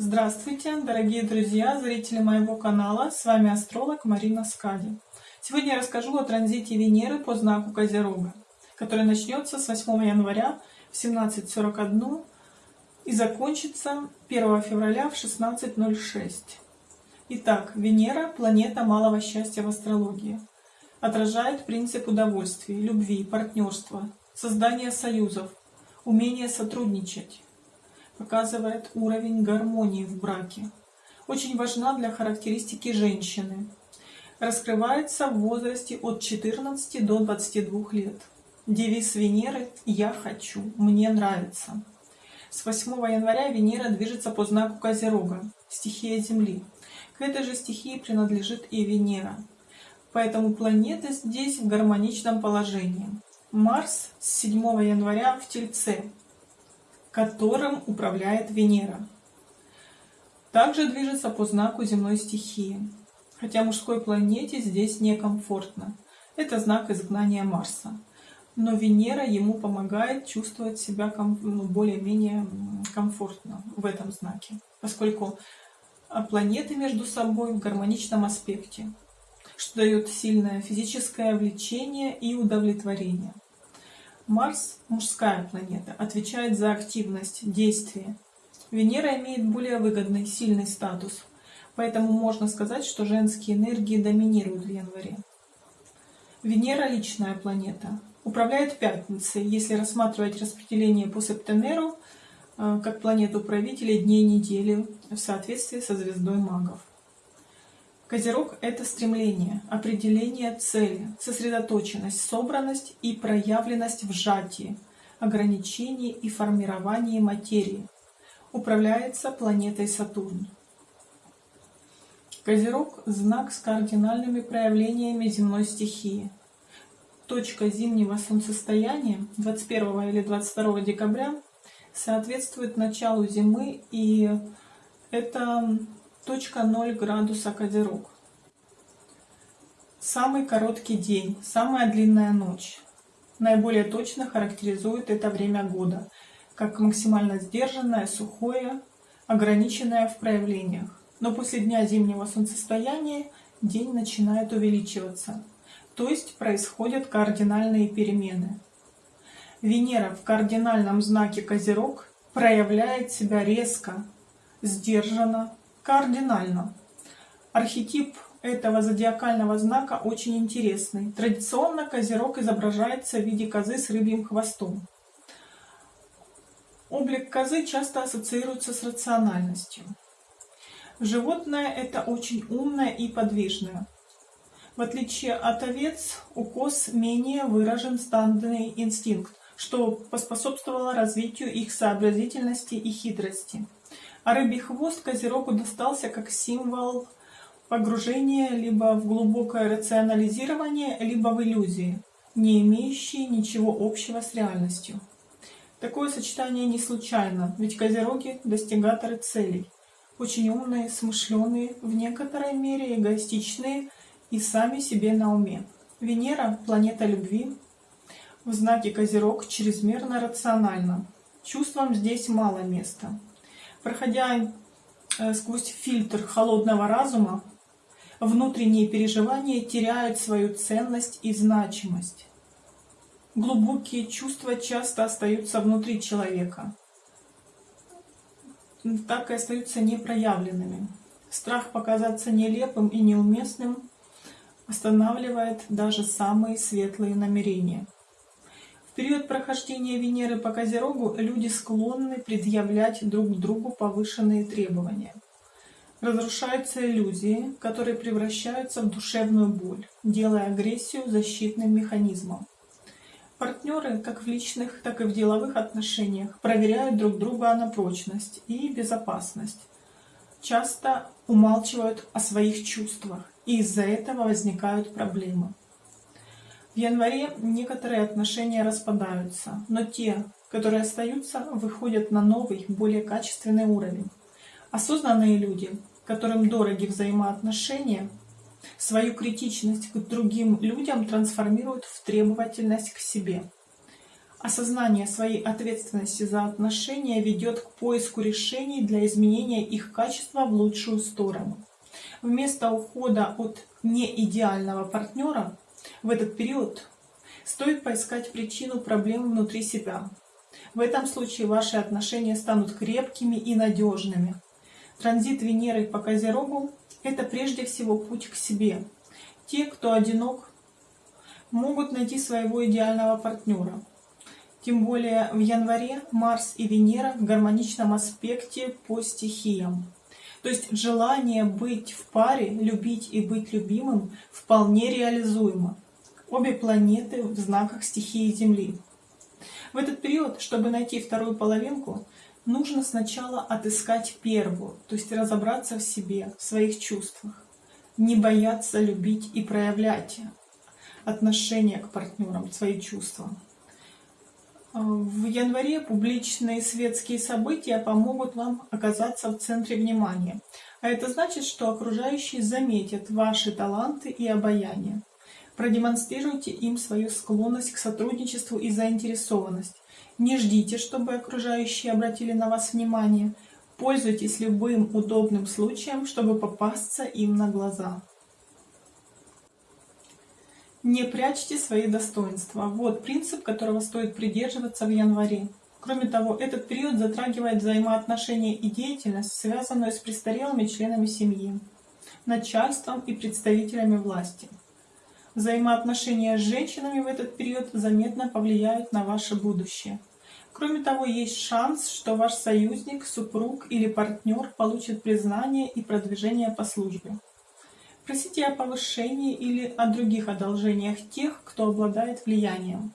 Здравствуйте, дорогие друзья, зрители моего канала. С вами астролог Марина Скади. Сегодня я расскажу о транзите Венеры по знаку Козерога, который начнется с 8 января в 17.41 и закончится 1 февраля в 16.06. Итак, Венера – планета малого счастья в астрологии. Отражает принцип удовольствия, любви, партнерства, создания союзов, умение сотрудничать показывает уровень гармонии в браке. Очень важна для характеристики женщины. Раскрывается в возрасте от 14 до 22 лет. Девиз Венеры «Я хочу», «Мне нравится». С 8 января Венера движется по знаку Козерога, стихия Земли. К этой же стихии принадлежит и Венера. Поэтому планеты здесь в гармоничном положении. Марс с 7 января в Тельце, которым управляет Венера. Также движется по знаку земной стихии, хотя мужской планете здесь некомфортно. Это знак изгнания Марса. Но Венера ему помогает чувствовать себя ну, более-менее комфортно в этом знаке, поскольку а, планеты между собой в гармоничном аспекте, что дает сильное физическое влечение и удовлетворение. Марс, мужская планета, отвечает за активность, действие. Венера имеет более выгодный, сильный статус, поэтому можно сказать, что женские энергии доминируют в январе. Венера – личная планета, управляет Пятницей, если рассматривать распределение по септемеру э, как планету правителя дней недели в соответствии со звездой магов. Козерог — это стремление, определение цели, сосредоточенность, собранность и проявленность в сжатии, ограничении и формировании материи. Управляется планетой Сатурн. Козерог — знак с кардинальными проявлениями земной стихии. Точка зимнего солнцестояния 21 или 22 декабря соответствует началу зимы, и это точка 0 градуса Козерог. Самый короткий день, самая длинная ночь. Наиболее точно характеризует это время года, как максимально сдержанное, сухое, ограниченное в проявлениях. Но после дня зимнего солнцестояния день начинает увеличиваться, то есть происходят кардинальные перемены. Венера в кардинальном знаке Козерог проявляет себя резко, сдержанно, кардинально. Архетип этого зодиакального знака очень интересный. Традиционно козерог изображается в виде козы с рыбьим хвостом. Облик козы часто ассоциируется с рациональностью. Животное это очень умное и подвижное. В отличие от овец, у коз менее выражен стандартный инстинкт, что поспособствовало развитию их сообразительности и хитрости. А рыбий хвост Козерогу достался как символ погружения либо в глубокое рационализирование, либо в иллюзии, не имеющие ничего общего с реальностью. Такое сочетание не случайно, ведь Козероги – достигаторы целей, очень умные, смышленые, в некоторой мере эгоистичные и сами себе на уме. Венера – планета любви, в знаке Козерог чрезмерно рационально. Чувствам здесь мало места проходя э, сквозь фильтр холодного разума, внутренние переживания теряют свою ценность и значимость. Глубокие чувства часто остаются внутри человека, так и остаются непроявленными. Страх показаться нелепым и неуместным останавливает даже самые светлые намерения период прохождения Венеры по Козерогу люди склонны предъявлять друг другу повышенные требования. Разрушаются иллюзии, которые превращаются в душевную боль, делая агрессию защитным механизмом. Партнеры, как в личных, так и в деловых отношениях, проверяют друг друга на прочность и безопасность. Часто умалчивают о своих чувствах, и из-за этого возникают проблемы. В январе некоторые отношения распадаются, но те, которые остаются, выходят на новый, более качественный уровень. Осознанные люди, которым дороги взаимоотношения, свою критичность к другим людям трансформируют в требовательность к себе. Осознание своей ответственности за отношения ведет к поиску решений для изменения их качества в лучшую сторону. Вместо ухода от неидеального партнера в этот период стоит поискать причину проблемы внутри себя. В этом случае ваши отношения станут крепкими и надежными. Транзит Венеры по Козерогу – это прежде всего путь к себе. Те, кто одинок, могут найти своего идеального партнера. Тем более в январе Марс и Венера в гармоничном аспекте по стихиям. То есть желание быть в паре, любить и быть любимым вполне реализуемо. Обе планеты в знаках стихии Земли. В этот период, чтобы найти вторую половинку, нужно сначала отыскать первую, то есть разобраться в себе, в своих чувствах. Не бояться любить и проявлять отношение к партнерам, свои чувства. В январе публичные светские события помогут вам оказаться в центре внимания. А это значит, что окружающие заметят ваши таланты и обаяние. Продемонстрируйте им свою склонность к сотрудничеству и заинтересованность. Не ждите, чтобы окружающие обратили на вас внимание. Пользуйтесь любым удобным случаем, чтобы попасться им на глаза. Не прячьте свои достоинства. Вот принцип, которого стоит придерживаться в январе. Кроме того, этот период затрагивает взаимоотношения и деятельность, связанную с престарелыми членами семьи, начальством и представителями власти. Взаимоотношения с женщинами в этот период заметно повлияют на ваше будущее. Кроме того, есть шанс, что ваш союзник, супруг или партнер получит признание и продвижение по службе. Просите о повышении или о других одолжениях тех, кто обладает влиянием.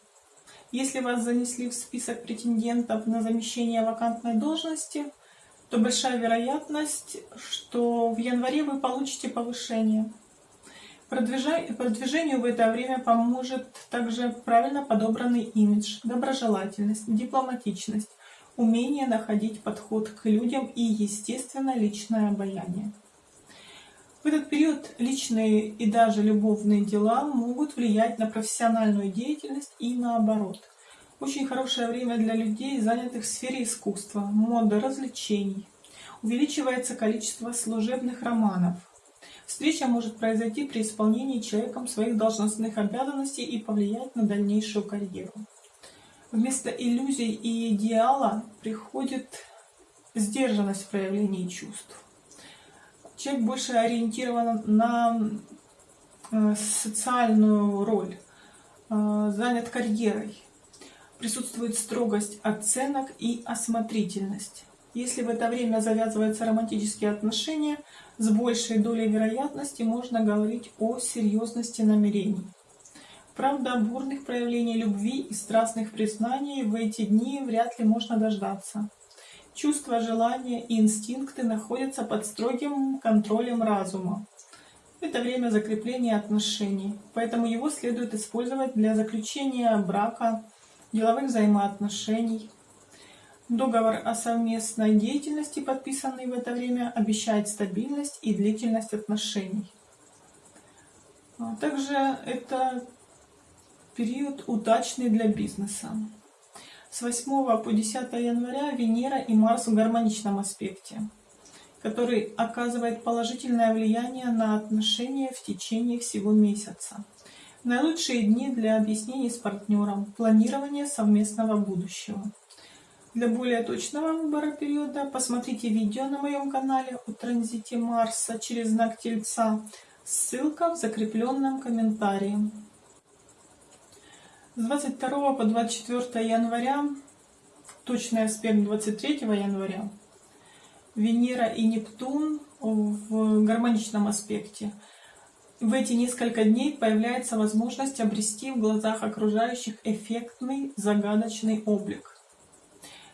Если вас занесли в список претендентов на замещение вакантной должности, то большая вероятность, что в январе вы получите повышение. Продвижению в это время поможет также правильно подобранный имидж, доброжелательность, дипломатичность, умение находить подход к людям и, естественно, личное обаяние. В этот период личные и даже любовные дела могут влиять на профессиональную деятельность и наоборот. Очень хорошее время для людей, занятых в сфере искусства, моды, развлечений. Увеличивается количество служебных романов. Встреча может произойти при исполнении человеком своих должностных обязанностей и повлиять на дальнейшую карьеру. Вместо иллюзий и идеала приходит сдержанность в проявлении чувств человек больше ориентирован на э, социальную роль, э, занят карьерой. Присутствует строгость оценок и осмотрительность. Если в это время завязываются романтические отношения, с большей долей вероятности можно говорить о серьезности намерений. Правда, бурных проявлений любви и страстных признаний в эти дни вряд ли можно дождаться. Чувства, желания и инстинкты находятся под строгим контролем разума. Это время закрепления отношений, поэтому его следует использовать для заключения брака, деловых взаимоотношений. Договор о совместной деятельности, подписанный в это время, обещает стабильность и длительность отношений. А также это период удачный для бизнеса. С 8 по 10 января Венера и Марс в гармоничном аспекте, который оказывает положительное влияние на отношения в течение всего месяца. Наилучшие дни для объяснений с партнером, планирования совместного будущего. Для более точного выбора периода посмотрите видео на моем канале о транзите Марса через знак Тельца. Ссылка в закрепленном комментарии. С 22 по 24 января, точный аспект 23 января, Венера и Нептун в гармоничном аспекте. В эти несколько дней появляется возможность обрести в глазах окружающих эффектный, загадочный облик.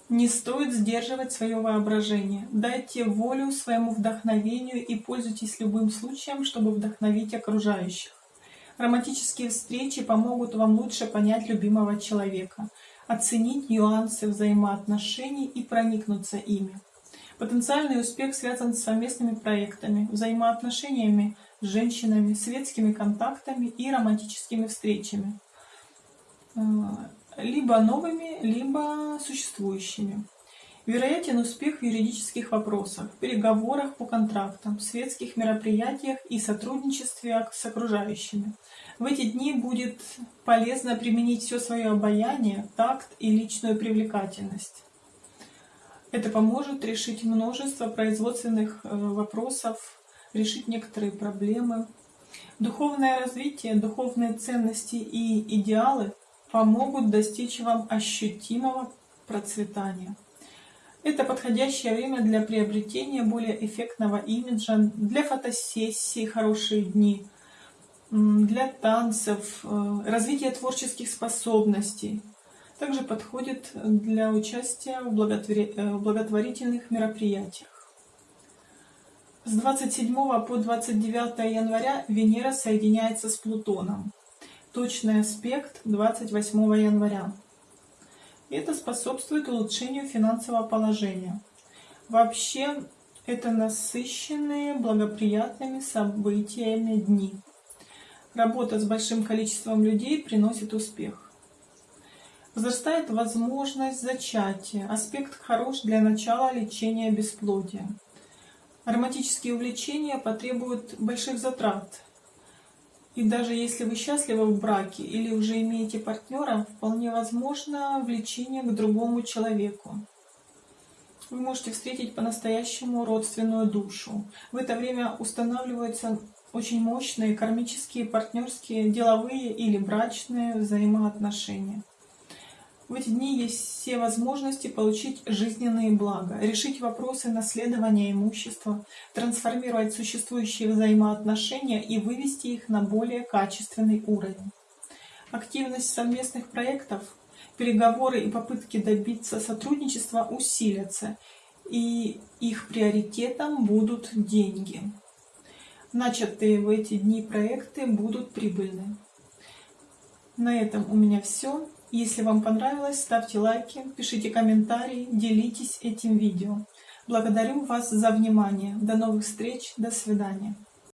Не стоит сдерживать свое воображение. Дайте волю своему вдохновению и пользуйтесь любым случаем, чтобы вдохновить окружающих. Романтические встречи помогут вам лучше понять любимого человека, оценить нюансы взаимоотношений и проникнуться ими. Потенциальный успех связан с совместными проектами, взаимоотношениями с женщинами, светскими контактами и романтическими встречами. Э, либо новыми, либо существующими. Вероятен успех в юридических вопросах, переговорах по контрактам, светских мероприятиях и сотрудничестве с окружающими. В эти дни будет полезно применить все свое обаяние, такт и личную привлекательность. Это поможет решить множество производственных э, вопросов, решить некоторые проблемы. Духовное развитие, духовные ценности и идеалы помогут достичь вам ощутимого процветания. Это подходящее время для приобретения более эффектного имиджа, для фотосессий, хорошие дни, для танцев, э, развития творческих способностей. Также подходит для участия в э, благотворительных мероприятиях. С 27 по 29 января Венера соединяется с Плутоном. Точный аспект 28 января. Это способствует улучшению финансового положения. Вообще, это насыщенные благоприятными событиями дни. Работа с большим количеством людей приносит успех. Возрастает возможность зачатия. Аспект хорош для начала лечения бесплодия. Ароматические увлечения потребуют больших затрат, и даже если вы счастливы в браке или уже имеете партнера, вполне возможно влечение к другому человеку. Вы можете встретить по-настоящему родственную душу. В это время устанавливаются очень мощные кармические, партнерские, деловые или брачные взаимоотношения. В эти дни есть все возможности получить жизненные блага, решить вопросы наследования имущества, трансформировать существующие взаимоотношения и вывести их на более качественный уровень. Активность совместных проектов, переговоры и попытки добиться сотрудничества усилятся, и их приоритетом будут деньги. Начатые в эти дни проекты будут прибыльны. На этом у меня все. Если вам понравилось, ставьте лайки, пишите комментарии, делитесь этим видео. Благодарю вас за внимание. До новых встреч. До свидания.